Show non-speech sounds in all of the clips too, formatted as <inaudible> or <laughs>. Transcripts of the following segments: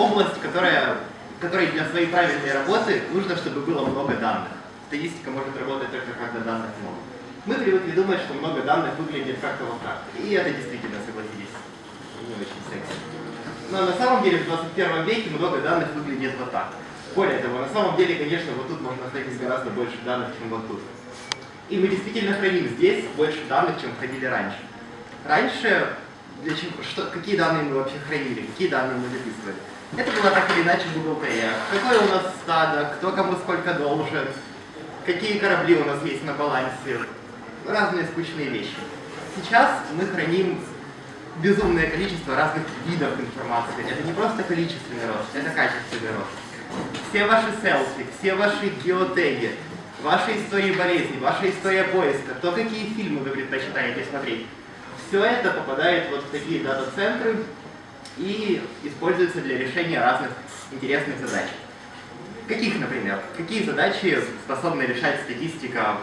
область, которая, которой для своей правильной работы нужно, чтобы было много данных. Статистика может работать только когда данных много. Мы привыкли думать, что много данных выглядит как-то вот так. И это действительно, согласитесь, не очень секси. Но на самом деле в 21 веке много данных выглядит вот так. Более того, на самом деле, конечно, вот тут можно хранить гораздо больше данных, чем вот тут. И мы действительно храним здесь больше данных, чем хранили раньше. Раньше, для чего, что, какие данные мы вообще хранили, какие данные мы записывали? Это было так или иначе бухгалтерия. Какое у нас стадо, кто кому сколько должен, какие корабли у нас есть на балансе, разные скучные вещи. Сейчас мы храним безумное количество разных видов информации. Это не просто количественный рост, это качественный рост все ваши селфи, все ваши геотеги, ваши истории болезни, ваша история поиска, то, какие фильмы вы предпочитаете смотреть, все это попадает вот в такие дата-центры и используется для решения разных интересных задач. Каких, например? Какие задачи способна решать статистика?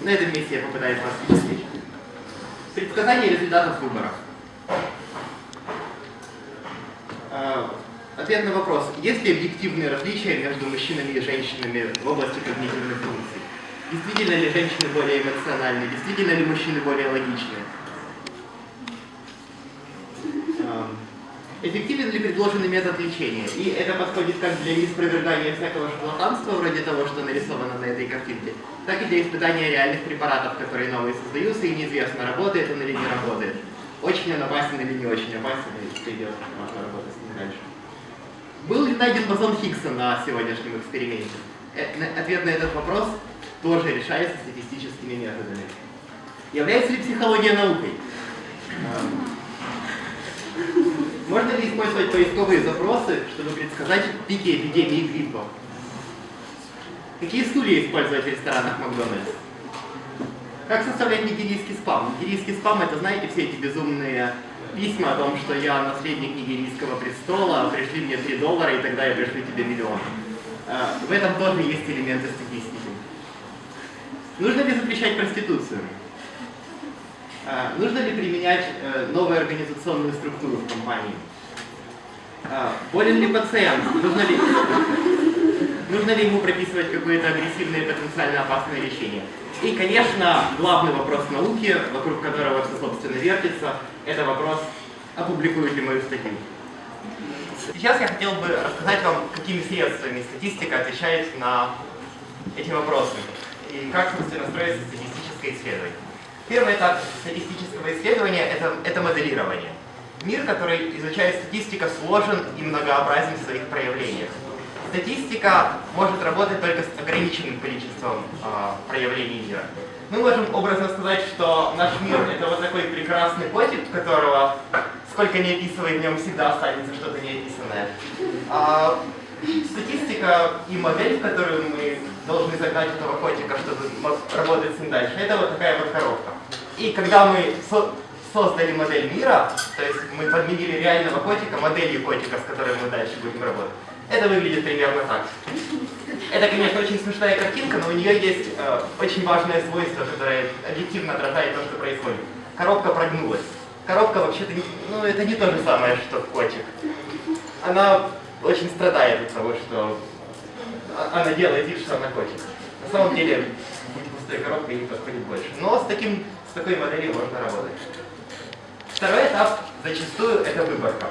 На этом месте я попытаюсь вас впечатлить. Предсказание результатов выборов. А, Ответ на вопрос, есть ли объективные различия между мужчинами и женщинами в области когнитивных функций? Действительно ли женщины более эмоциональны? Действительно ли мужчины более логичны? Эффективен ли предложенный метод лечения? И это подходит как для неспровергания всякого шарлатанства, вроде того, что нарисовано на этой картинке, так и для испытания реальных препаратов, которые новые создаются, и неизвестно, работает он или не работает. Очень он опасен или не очень опасен, и придет, можно работать с ним дальше. Был ли найден бозон Хиггса на сегодняшнем эксперименте? Э, ответ на этот вопрос тоже решается статистическими методами. Является ли психология наукой? <laughs> Можно ли использовать поисковые запросы, чтобы предсказать пики эпидемии гриппа? Какие стулья использовать в ресторанах Макдональдс? Как составлять нигерийский спам? Нигерийский спам это, знаете, все эти безумные письма о том, что я наследник нигерийского престола, пришли мне 3 доллара, и тогда я пришлю тебе миллион. А, в этом тоже есть элементы статистики. Нужно ли запрещать проституцию? А, нужно ли применять э, новую организационную структуру в компании? А, болен ли пациент? Нужно ли, нужно ли ему прописывать какое-то агрессивное и потенциально опасное лечение? И, конечно, главный вопрос науки, вокруг которого все, собственно, вертится, это вопрос, опубликуют ли мою статью. Сейчас я хотел бы рассказать вам, какими средствами статистика отвечает на эти вопросы и как, собственно, строится статистическое исследование. Первый этап статистического исследования это, – это моделирование. Мир, который изучает статистика, сложен и многообразен в своих проявлениях. Статистика может работать только с ограниченным количеством э, проявлений мира. Мы можем образно сказать, что наш мир это вот такой прекрасный котик, которого сколько не описывай, в нем всегда останется что-то неописанное. А статистика и модель, в которую мы должны загнать этого котика, чтобы работать с ним дальше, это вот такая вот коробка. И когда мы со создали модель мира, то есть мы подменили реального котика моделью котика, с которой мы дальше будем работать, это выглядит примерно так. Это, конечно, очень смешная картинка, но у нее есть э, очень важное свойство, которое объективно отражает то, что происходит. Коробка прогнулась. Коробка вообще-то, ну, это не то же самое, что котик. Она очень страдает от того, что она делает вид, что она котик. На самом деле, быть пустой коробкой не подходит больше. Но с, таким, с такой моделью можно работать. Второй этап зачастую это выборка.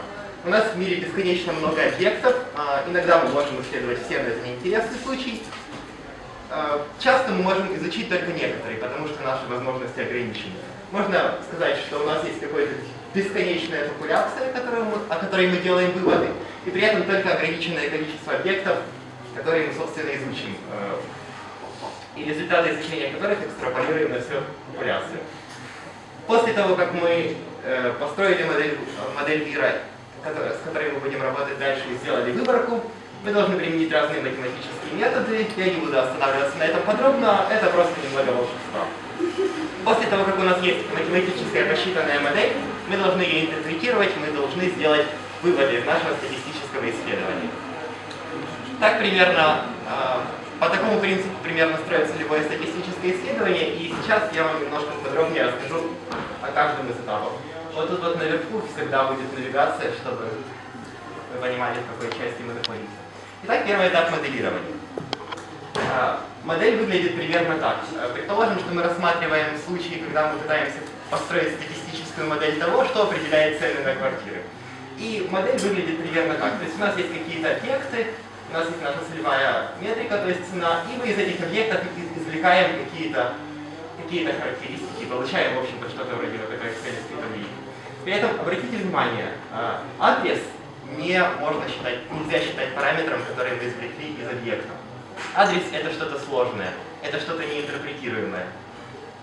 У нас в мире бесконечно много объектов, а, иногда мы можем исследовать все, но это неинтересный случай. А, часто мы можем изучить только некоторые, потому что наши возможности ограничены. Можно сказать, что у нас есть какая-то бесконечная популяция, о которой мы делаем выводы, и при этом только ограниченное количество объектов, которые мы, собственно, изучим. А, и результаты изучения которых экстраполируем на всю популяцию. После того, как мы э, построили модель, модель мира с которой мы будем работать дальше и сделали выборку. Мы должны применить разные математические методы. Я не буду останавливаться на этом подробно, это просто немного волшебства. После того, как у нас есть математическая посчитанная модель, мы должны ее интерпретировать, мы должны сделать выводы из нашего статистического исследования. Так примерно э, по такому принципу примерно строится любое статистическое исследование, и сейчас я вам немножко подробнее расскажу о каждом из этапов. Вот тут вот наверху всегда будет навигация, чтобы вы понимали, в какой части мы находимся. Итак, первый этап моделирования. А, модель выглядит примерно так. А, предположим, что мы рассматриваем случаи, когда мы пытаемся построить статистическую модель того, что определяет цены на квартиры. И модель выглядит примерно так. То есть у нас есть какие-то объекты, нас целевая метрика, то есть цена, и мы из этих объектов извлекаем какие-то какие, характеристики, получаем, в общем-то, что-то вроде вот такой экселевской таблицы. При этом обратите внимание, а, адрес не можно считать, нельзя считать параметром, который мы извлекли из объекта. Адрес это что-то сложное, это что-то неинтерпретируемое.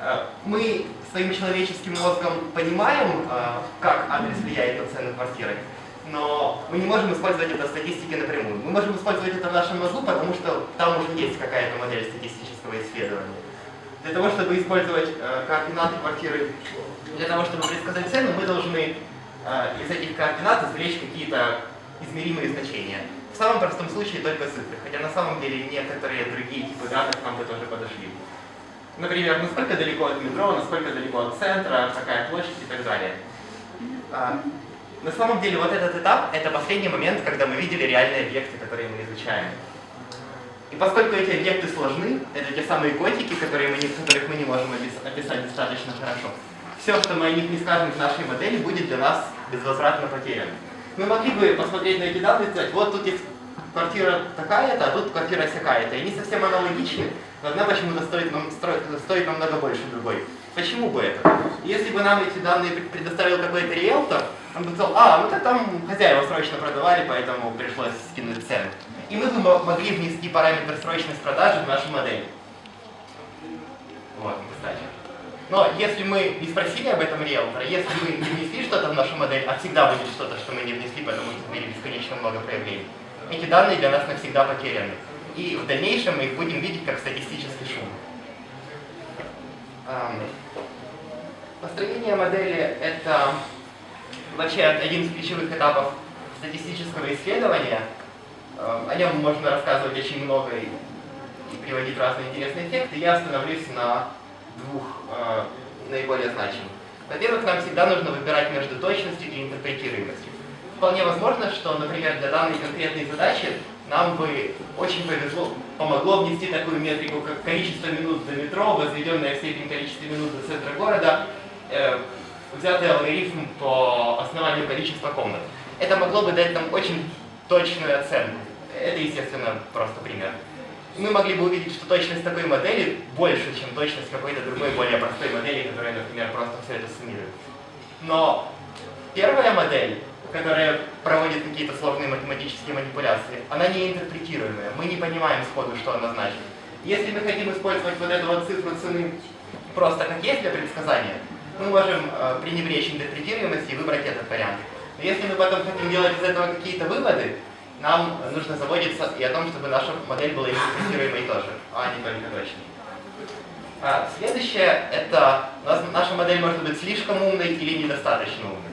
А, мы своим человеческим мозгом понимаем, а, как адрес влияет на цену квартиры, но мы не можем использовать это в статистике напрямую. Мы можем использовать это в нашем мозгу, потому что там уже есть какая-то модель статистического исследования. Для того, чтобы использовать э, координаты квартиры, для того, чтобы предсказать цену, мы должны э, из этих координат извлечь какие-то измеримые значения. В самом простом случае только цифры, хотя на самом деле некоторые другие типы данных нам бы тоже подошли. Например, насколько далеко от метро, насколько далеко от центра, какая площадь и так далее. На самом деле вот этот этап — это последний момент, когда мы видели реальные объекты, которые мы изучаем. И поскольку эти объекты сложны, это те самые котики, которые мы не, которых мы не можем описать достаточно хорошо, все, что мы о них не скажем в нашей модели, будет для нас безвозвратно потеряно. Мы могли бы посмотреть на эти данные и сказать, вот тут есть квартира такая-то, а тут квартира всякая-то. И они совсем аналогичны, но одна почему-то стоит, стоит намного больше другой. Почему бы это? Если бы нам эти данные предоставил какой-то риэлтор, он сказал, а, ну то там хозяева срочно продавали, поэтому пришлось скинуть цену. И мы могли внести параметр срочность продажи в нашу модель. Вот, кстати. Но если мы не спросили об этом риэлтора, если мы не внесли что-то в нашу модель, а всегда будет что-то, что мы не внесли, потому что в мире бесконечно много проявлений, эти данные для нас навсегда потеряны. И в дальнейшем мы их будем видеть как статистический шум. Построение модели — это вообще один из ключевых этапов статистического исследования. О нем можно рассказывать очень много и, приводить разные интересные эффекты. Я остановлюсь на двух э, наиболее значимых. Во-первых, нам всегда нужно выбирать между точностью и интерпретируемостью. Вполне возможно, что, например, для данной конкретной задачи нам бы очень повезло, помогло внести такую метрику, как количество минут до метро, возведенное в степень количества минут до центра города, э, взятый алгоритм по основанию количества комнат. Это могло бы дать нам очень точную оценку. Это, естественно, просто пример. Мы могли бы увидеть, что точность такой модели больше, чем точность какой-то другой, более простой модели, которая, например, просто все это суммирует. Но первая модель, которая проводит какие-то сложные математические манипуляции, она не интерпретируемая. Мы не понимаем сходу, что она значит. Если мы хотим использовать вот эту вот цифру цены просто как есть для предсказания, мы можем э, пренебречь интерпретируемостью и выбрать этот вариант. Но если мы потом хотим делать из этого какие-то выводы, нам нужно заботиться и о том, чтобы наша модель была интерпретируемой тоже, а не только точной. А, следующее, это наша модель может быть слишком умной или недостаточно умной.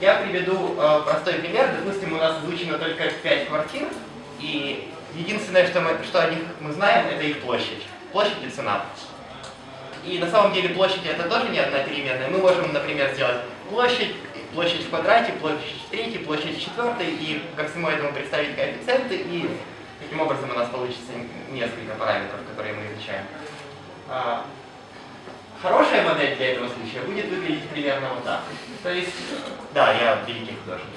Я приведу э, простой пример. Допустим, у нас изучено только 5 квартир, и единственное, что, мы, что о них мы знаем, это их площадь. Площадь и цена. И на самом деле площадь это тоже не одна переменная. Мы можем, например, сделать площадь, площадь в квадрате, площадь в третьей, площадь в четвертой, и ко всему этому представить коэффициенты, и таким образом у нас получится несколько параметров, которые мы изучаем. А, хорошая модель для этого случая будет выглядеть примерно вот так. То есть, да, я великий художник.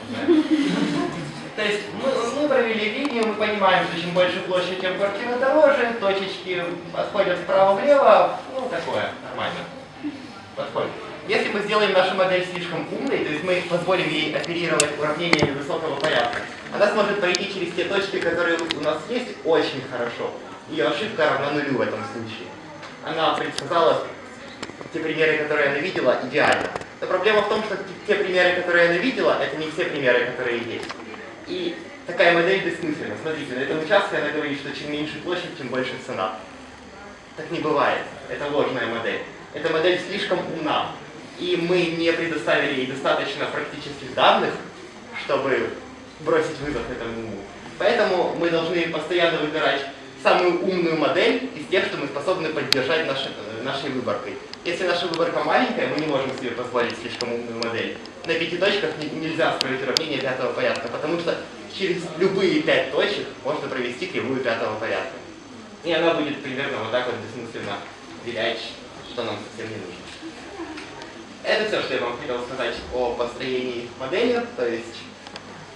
То есть мы, мы провели линию, мы понимаем, что чем больше площадь, тем квартира дороже, точечки отходят вправо-влево, такое, нормально. Подходит. Если мы сделаем нашу модель слишком умной, то есть мы позволим ей оперировать уравнениями высокого порядка, она сможет пройти через те точки, которые у нас есть, очень хорошо. Ее ошибка равна нулю в этом случае. Она предсказала те примеры, которые она видела, идеально. Но проблема в том, что те примеры, которые она видела, это не все примеры, которые есть. И такая модель бессмысленна. Смотрите, на этом участке она говорит, что чем меньше площадь, тем больше цена. Так не бывает. Это ложная модель. Эта модель слишком умна. И мы не предоставили ей достаточно практических данных, чтобы бросить вызов этому уму. Поэтому мы должны постоянно выбирать самую умную модель из тех, что мы способны поддержать нашей, нашей выборкой. Если наша выборка маленькая, мы не можем себе позволить слишком умную модель. На пяти точках нельзя строить уравнение пятого порядка, потому что через любые пять точек можно провести кривую пятого порядка. И она будет примерно вот так вот бессмысленно вилять, что нам совсем не нужно. Это все, что я вам хотел сказать о построении модели. То есть,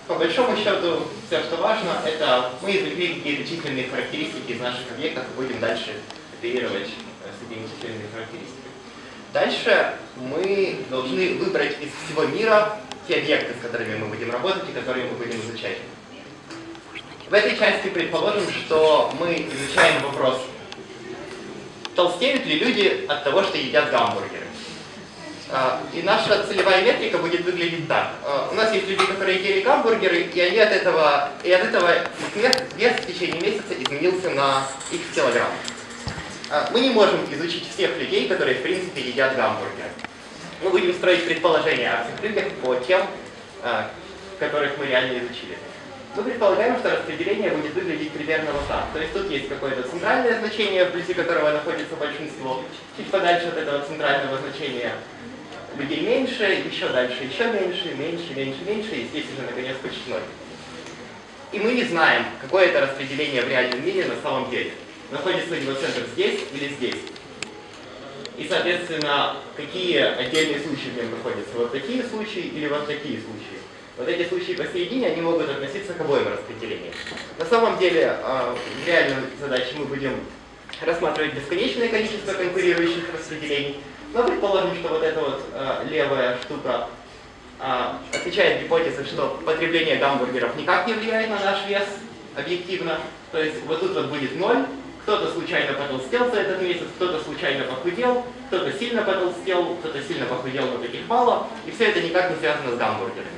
по большому счету, все, что важно, это мы извлекли какие-то численные характеристики из наших объектов и будем дальше оперировать э, с этими численными характеристиками. Дальше мы должны выбрать из всего мира те объекты, с которыми мы будем работать и которые мы будем изучать. В этой части предположим, что мы изучаем вопрос, толстеют ли люди от того, что едят гамбургеры. А, и наша целевая метрика будет выглядеть так. А, у нас есть люди, которые ели гамбургеры, и они от этого, и от этого их вес в течение месяца изменился на x килограмм. А, мы не можем изучить всех людей, которые в принципе едят гамбургеры. Мы будем строить предположения о всех людях по тем, которых мы реально изучили. Мы предполагаем, что распределение будет выглядеть примерно вот так. То есть тут есть какое-то центральное значение, вблизи которого находится большинство. Чуть подальше от этого центрального значения людей меньше, еще дальше еще меньше, меньше, меньше, меньше, и здесь уже наконец почти ноль. И мы не знаем, какое это распределение в реальном мире на самом деле. Находится ли его центр здесь или здесь. И, соответственно, какие отдельные случаи в нем находятся. Вот такие случаи или вот такие случаи. Вот эти случаи посередине, они могут относиться к обоим распределениям. На самом деле, а, в реальной задаче мы будем рассматривать бесконечное количество конкурирующих распределений, но предположим, что вот эта вот а, левая штука а, отвечает гипотезе, что потребление гамбургеров никак не влияет на наш вес объективно. То есть вот тут вот будет ноль, кто-то случайно потолстел за этот месяц, кто-то случайно похудел, кто-то сильно потолстел, кто-то сильно похудел, но таких мало, и все это никак не связано с гамбургерами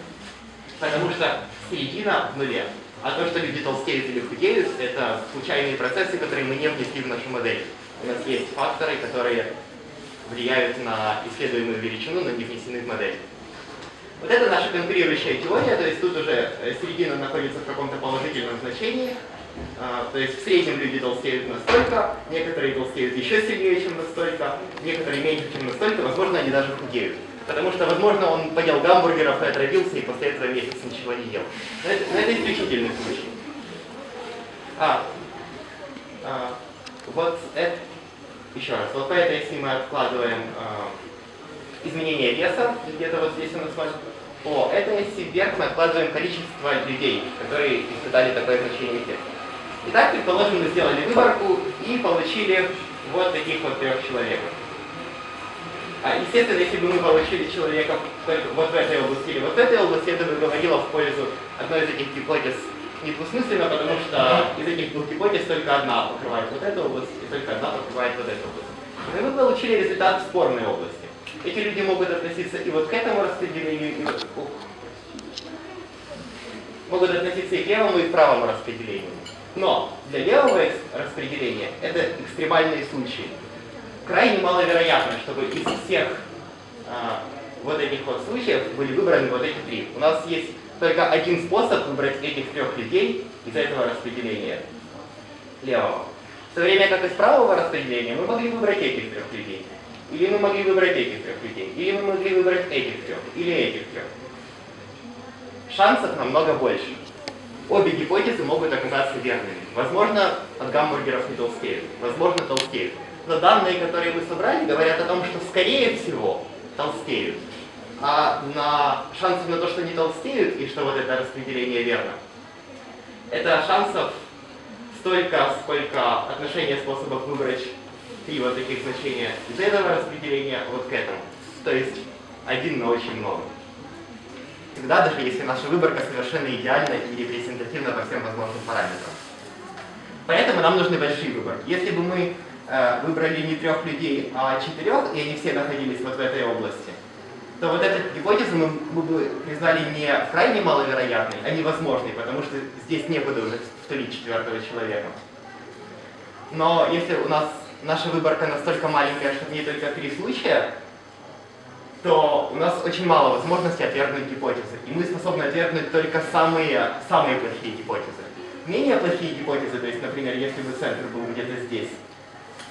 потому что середина в нуле. А то, что люди толстеют или худеют, это случайные процессы, которые мы не внесли в нашу модель. У нас есть факторы, которые влияют на исследуемую величину, но не внесены в модель. Вот это наша конкурирующая теория, то есть тут уже э, середина находится в каком-то положительном значении. А, то есть в среднем люди толстеют настолько, некоторые толстеют еще сильнее, чем настолько, некоторые меньше, чем настолько, возможно, они даже худеют. Потому что, возможно, он поел гамбургеров и отравился, и после этого месяц ничего не ел. Но это, но это исключительный случай. А, а, вот это, еще раз, вот по этой, если мы откладываем а, изменение веса, где-то вот здесь у нас по этой оси вверх мы откладываем количество людей, которые испытали такое значение веса. Итак, предположим, мы сделали выборку и получили вот таких вот трех человек. А, естественно, если бы мы получили человека вот в этой области или вот в этой области, это бы говорило в пользу одной из этих гипотез недвусмысленно, потому что из этих двух гипотез только одна покрывает вот эту область, и только одна покрывает вот эту область. И мы получили результат в спорной области. Эти люди могут относиться и вот к этому распределению, и вот, ух, могут относиться и к левому, и к правому распределению. Но для левого распределения это экстремальные случаи крайне маловероятно, чтобы из всех а, вот этих вот случаев были выбраны вот эти три. У нас есть только один способ выбрать этих трех людей из этого распределения левого. В то время как из правого распределения мы могли выбрать этих трех людей. Или мы могли выбрать этих трех людей. Или мы могли выбрать этих трех. Или этих трех. Шансов намного больше. Обе гипотезы могут оказаться верными. Возможно, от гамбургеров не толстеют. Возможно, толстеют но данные, которые мы собрали, говорят о том, что скорее всего толстеют. А на шансы на то, что не толстеют и что вот это распределение верно, это шансов столько, сколько отношение способов выбрать три вот таких значения из этого распределения вот к этому. То есть один на очень много. Тогда даже если наша выборка совершенно идеальна и репрезентативна по всем возможным параметрам. Поэтому нам нужны большие выборки. Если бы мы выбрали не трех людей, а четырех, и они все находились вот в этой области, то вот эту гипотезу мы, мы бы признали не крайне маловероятной, а невозможной, потому что здесь некуда уже втулить четвертого человека. Но если у нас наша выборка настолько маленькая, что в ней только три случая, то у нас очень мало возможностей отвергнуть гипотезы. И мы способны отвергнуть только самые, самые плохие гипотезы. Менее плохие гипотезы, то есть, например, если бы центр был где-то здесь,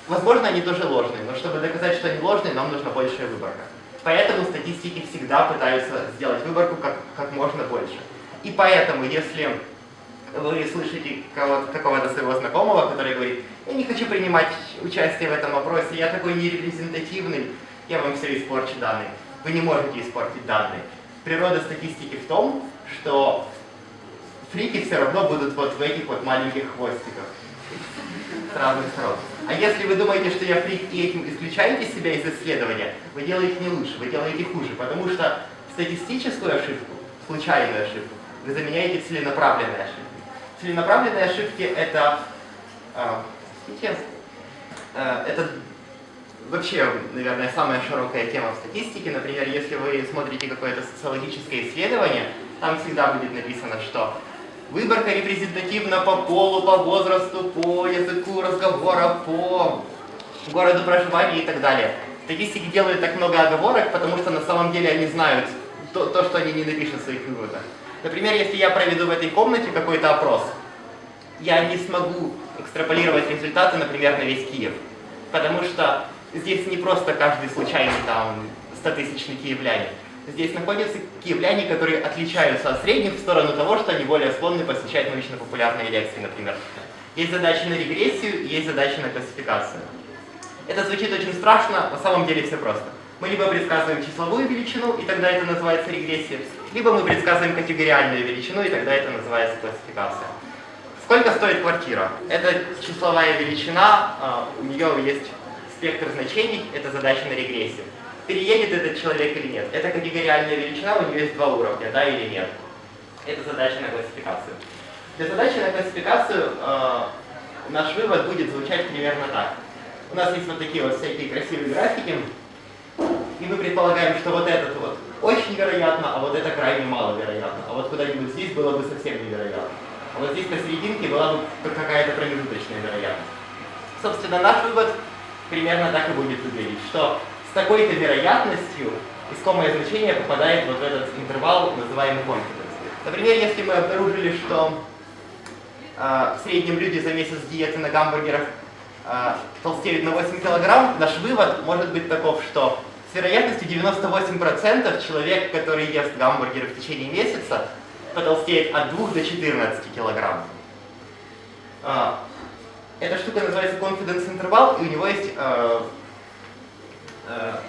возможно, они тоже ложные, но чтобы доказать, что они ложные, нам нужна большая выборка. Поэтому статистики всегда пытаются сделать выборку как, как можно больше. И поэтому, если вы слышите какого-то своего знакомого, который говорит, я не хочу принимать участие в этом вопросе, я такой нерепрезентативный, я вам все испорчу данные. Вы не можете испортить данные. Природа статистики в том, что фрики все равно будут вот в этих вот маленьких хвостиках с разных сторон. А если вы думаете, что я фрик и этим исключаете себя из исследования, вы делаете не лучше, вы делаете хуже, потому что статистическую ошибку, случайную ошибку, вы заменяете целенаправленной ошибкой. Целенаправленные ошибки это, э, это вообще, наверное, самая широкая тема в статистике. Например, если вы смотрите какое-то социологическое исследование, там всегда будет написано, что выборка репрезентативна по полу, по возрасту, по языку разговора, по городу проживания и так далее. Статистики делают так много оговорок, потому что на самом деле они знают то, то что они не напишут в своих выводах. Например, если я проведу в этой комнате какой-то опрос, я не смогу экстраполировать результаты, например, на весь Киев. Потому что здесь не просто каждый случайный там 100-тысячный киевлянин. Здесь находятся киевляне, которые отличаются от средних в сторону того, что они более склонны посещать научно-популярные лекции, например. Есть задачи на регрессию, есть задачи на классификацию. Это звучит очень страшно, на самом деле все просто. Мы либо предсказываем числовую величину, и тогда это называется регрессия, либо мы предсказываем категориальную величину, и тогда это называется классификация. Сколько стоит квартира? Это числовая величина, а, у нее есть спектр значений, это задача на регрессию. Переедет этот человек или нет? Это категориальная величина, у нее есть два уровня, да или нет? Это задача на классификацию. Для задачи на классификацию э, наш вывод будет звучать примерно так. У нас есть вот такие вот всякие красивые графики, и мы предполагаем, что вот этот вот очень вероятно, а вот это крайне маловероятно. А вот куда-нибудь здесь было бы совсем невероятно. А вот здесь посерединке была бы какая-то промежуточная вероятность. Собственно, наш вывод примерно так и будет выглядеть, что с такой-то вероятностью искомое значение попадает вот в этот интервал, называемый confidence. Например, если мы обнаружили, что э, в среднем люди за месяц диеты на гамбургерах э, толстеют на 8 килограмм, наш вывод может быть таков, что с вероятностью 98% человек, который ест гамбургеры в течение месяца, потолстеет от 2 до 14 килограмм. А, эта штука называется confidence interval, и у него есть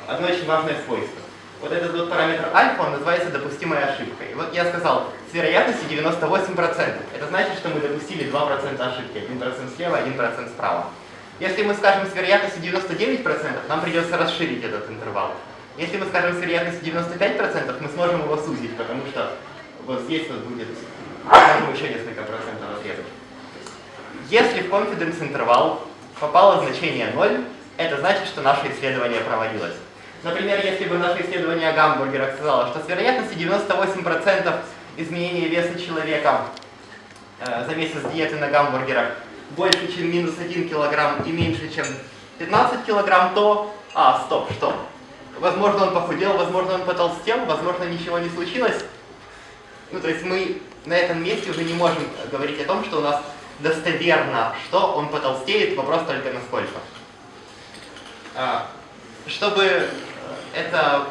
одно очень важное свойство. Вот этот вот параметр альфа, он называется допустимой ошибкой. И вот я сказал, с вероятностью 98%. Это значит, что мы допустили 2% ошибки. 1% слева, 1% справа. Если мы скажем с вероятностью 99%, нам придется расширить этот интервал. Если мы скажем с вероятностью 95%, мы сможем его сузить, потому что вот здесь вот будет, еще несколько процентов отрезать. Если в confidence интервал попало значение 0, это значит, что наше исследование проводилось. Например, если бы наше исследование о гамбургерах сказало, что с вероятностью 98% изменения веса человека э, за месяц диеты на гамбургерах больше, чем минус 1 килограмм и меньше, чем 15 килограмм, то... А, стоп, что? Возможно, он похудел, возможно, он потолстел, возможно, ничего не случилось. Ну, то есть мы на этом месте уже не можем говорить о том, что у нас достоверно, что он потолстеет, вопрос только насколько. А, чтобы это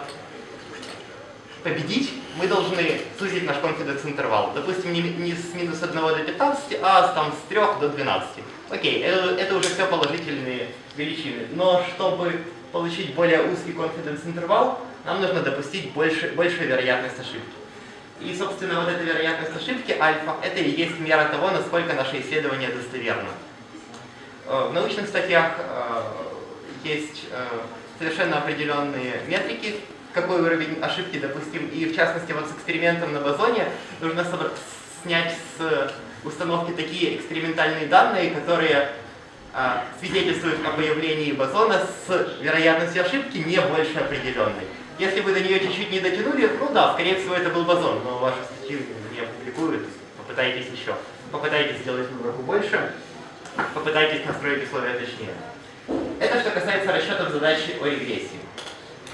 победить, мы должны сузить наш confidence интервал. Допустим, не, не с минус 1 до 15, а там, с 3 до 12. Окей, это, это уже все положительные величины. Но чтобы получить более узкий confidence интервал, нам нужно допустить больше, большую вероятность ошибки. И, собственно, вот эта вероятность ошибки альфа, это и есть мера того, насколько наше исследование достоверно. Э, в научных статьях э, есть э, совершенно определенные метрики, какой уровень ошибки допустим. И в частности, вот с экспериментом на бозоне нужно снять с установки такие экспериментальные данные, которые а, свидетельствуют о появлении бозона с вероятностью ошибки не больше определенной. Если вы до нее чуть-чуть не дотянули, ну да, скорее всего это был бозон, но ваши статьи не опубликуют, попытайтесь еще. Попытайтесь сделать выборку больше, попытайтесь настроить условия точнее. Это что касается расчетов задачи о регрессии.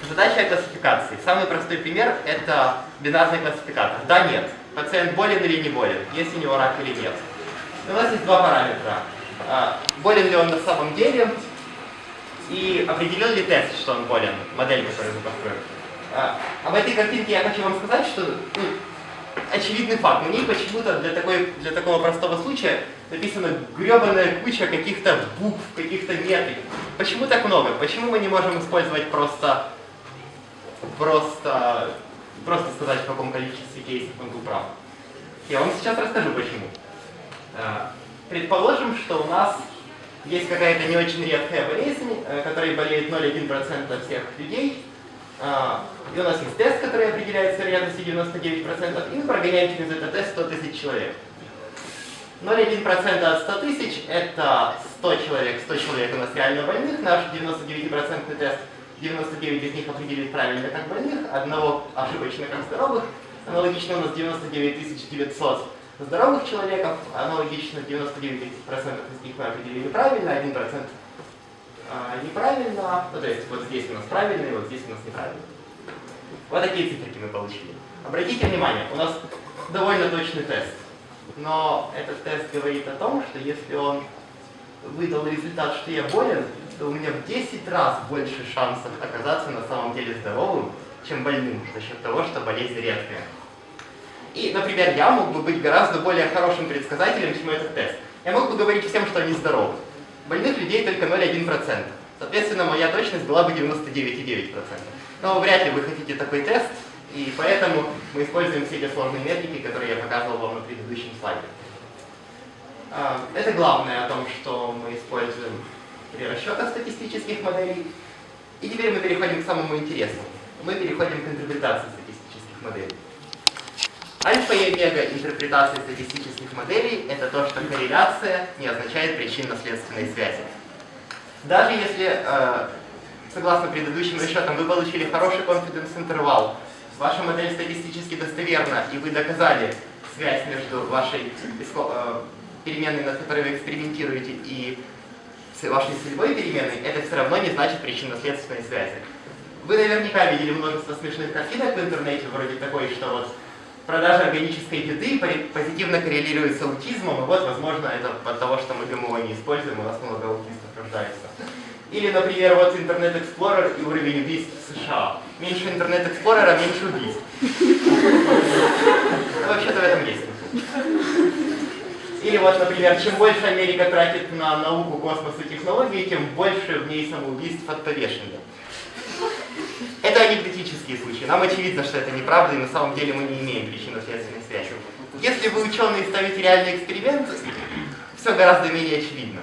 Задача о классификации. Самый простой пример – это бинарный классификатор. Да, нет. Пациент болен или не болен, есть у него рак или нет. у нас есть два параметра. А, болен ли он на самом деле и определил ли тест, что он болен, модель, которую мы построим. А, об этой картинке я хочу вам сказать, что ну, очевидный факт. На ней почему-то для, для такого простого случая написана гребаная куча каких-то букв, каких-то метрик. Почему так много? Почему мы не можем использовать просто, просто, просто сказать, в каком количестве кейсов он был прав? Я вам сейчас расскажу, почему. А, предположим, что у нас есть какая-то не очень редкая болезнь, э, которой болеет 0,1% всех людей, и у нас есть тест, который определяет с вероятностью 99%, и мы прогоняем через этот тест 100 тысяч человек. 0,1% от 100 тысяч – это 100 человек. 100 человек у нас реально больных. Наш 99% тест, 99 из них определит правильно как больных, одного ошибочно как здоровых. Аналогично у нас 99 900 здоровых человеков, аналогично 99% из них мы определили правильно, 1% а, неправильно, ну, то есть вот здесь у нас правильно, и вот здесь у нас неправильно. Вот такие циферки мы получили. Обратите внимание, у нас довольно точный тест. Но этот тест говорит о том, что если он выдал результат, что я болен, то у меня в 10 раз больше шансов оказаться на самом деле здоровым, чем больным, за счет того, что болезнь редкая. И, например, я мог бы быть гораздо более хорошим предсказателем, чем этот тест. Я мог бы говорить всем, что они здоровы. Больных людей только 0,1%. Соответственно, моя точность была бы 99,9%. Но вряд ли вы хотите такой тест, и поэтому мы используем все эти сложные метрики, которые я показывал вам на предыдущем слайде. А, это главное о том, что мы используем при расчетах статистических моделей. И теперь мы переходим к самому интересному. Мы переходим к интерпретации статистических моделей. Альфа и омега интерпретации статистических моделей – это то, что корреляция не означает причинно-следственной связи. Даже если, э, согласно предыдущим расчетам, вы получили хороший confidence интервал, ваша модель статистически достоверна, и вы доказали связь между вашей э, переменной, над которой вы экспериментируете, и вашей целевой переменной, это все равно не значит причинно-следственной связи. Вы наверняка видели множество смешных картинок в интернете, вроде такой, что вот продажа органической еды позитивно коррелирует с аутизмом, и вот, возможно, это от того, что мы ГМО не используем, у нас много аутистов рождается. Или, например, вот Internet Explorer и уровень убийств в США. Меньше Internet Explorer, меньше убийств. Ну, вообще-то в этом есть Или вот, например, чем больше Америка тратит на науку, космос и технологии, тем больше в ней самоубийств от повешения. Это анекдотические случаи. Нам очевидно, что это неправда, и на самом деле мы не имеем причинно-следственной связи. Если вы ученые ставите реальный эксперимент, все гораздо менее очевидно.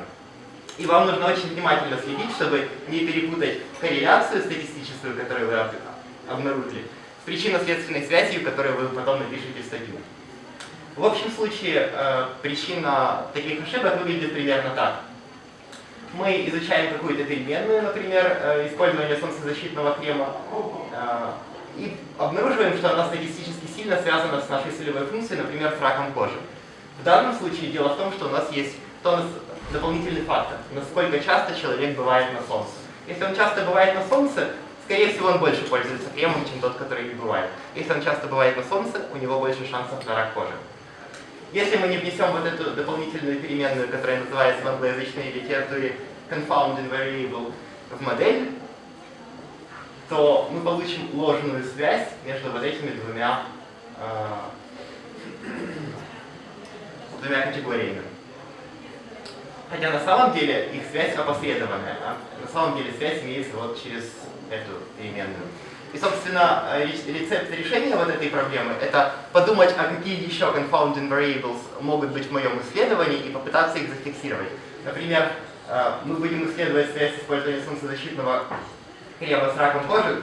И вам нужно очень внимательно следить, чтобы не перепутать корреляцию статистическую, которую вы обнаружили, с причинно-следственной связью, которую вы потом напишете в статью. В общем случае, э, причина таких ошибок выглядит примерно так мы изучаем какую-то переменную, например, э, использование солнцезащитного крема, э, и обнаруживаем, что она статистически сильно связана с нашей целевой функцией, например, с раком кожи. В данном случае дело в том, что у нас есть то дополнительный фактор, насколько часто человек бывает на солнце. Если он часто бывает на солнце, скорее всего он больше пользуется кремом, чем тот, который не бывает. Если он часто бывает на солнце, у него больше шансов на рак кожи. Если мы не внесем вот эту дополнительную переменную, которая называется в англоязычной литературе confounding variable в модель, то мы получим ложную связь между вот этими двумя, э, двумя категориями. Хотя на самом деле их связь опосредованная. А на самом деле связь имеется вот через эту переменную. И, собственно, рецепт решения вот этой проблемы – это подумать, а какие еще confounding variables могут быть в моем исследовании и попытаться их зафиксировать. Например, э, мы будем исследовать связь использования солнцезащитного крема с раком кожи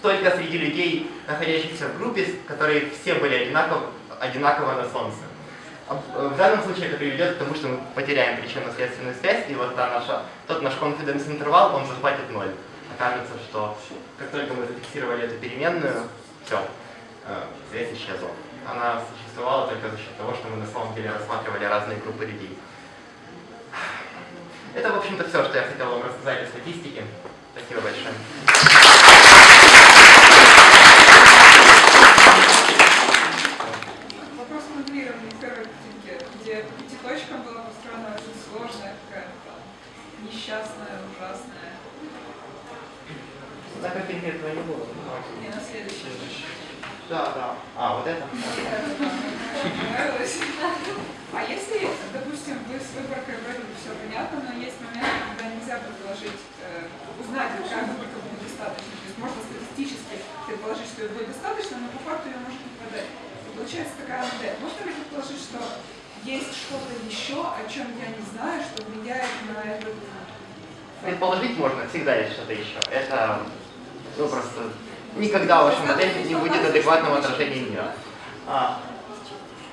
только среди людей, находящихся в группе, которые все были одинаково, одинаково на солнце. В данном случае это приведет к тому, что мы потеряем причинно-следственную связь, и вот та наша, тот наш confidence интервал, он захватит ноль окажется, что как только мы зафиксировали эту переменную, все, э, связь исчезла. Она существовала только за счет того, что мы на самом деле рассматривали разные группы людей. Это, в общем-то, все, что я хотел вам рассказать о статистике. Спасибо большое. Вопрос моделирования первой картинки, где по была построена очень сложная какая-то несчастная, ужасная на картинке этого не было. Не на следующий. Да, да. А, вот это? А если, допустим, вы с выборкой вроде все понятно, но есть момент, когда нельзя предположить, э, узнать, какая выборка будет достаточно. То есть можно статистически предположить, что ее будет достаточно, но по факту ее может не продать. И получается такая модель. Можно ли предположить, что есть что-то еще, о чем я не знаю, что влияет на этот Предположить можно, всегда есть что-то еще. Это, ну, просто никогда ваша модель не будет адекватного отражения мира. А,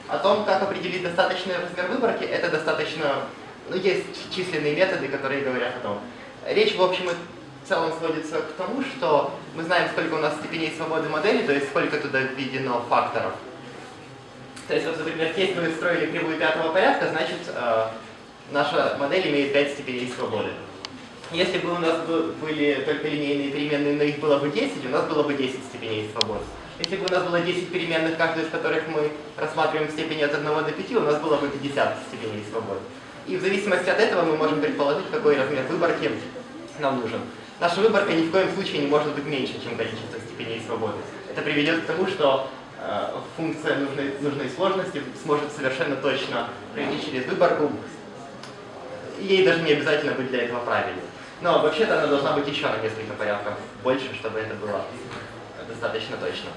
о том, как определить достаточный размер выборки, это достаточно... Ну, есть численные методы, которые говорят о том. Речь, в общем и целом сводится к тому, что мы знаем, сколько у нас степеней свободы модели, то есть сколько туда введено факторов. То есть, вот, например, если мы строили кривую пятого порядка, значит, э, наша модель имеет 5 степеней свободы. Если бы у нас были только линейные переменные, но их было бы 10, у нас было бы 10 степеней свободы. Если бы у нас было 10 переменных, каждую из которых мы рассматриваем в степени от 1 до 5, у нас было бы 50 степеней свободы. И в зависимости от этого мы можем предположить, какой размер выборки нам нужен. Наша выборка ни в коем случае не может быть меньше, чем количество степеней свободы. Это приведет к тому, что э, функция нужной, нужной сложности сможет совершенно точно пройти через выборку. Ей даже не обязательно быть для этого правильной. Но вообще-то она должна быть еще на несколько порядков больше, чтобы это было достаточно точно.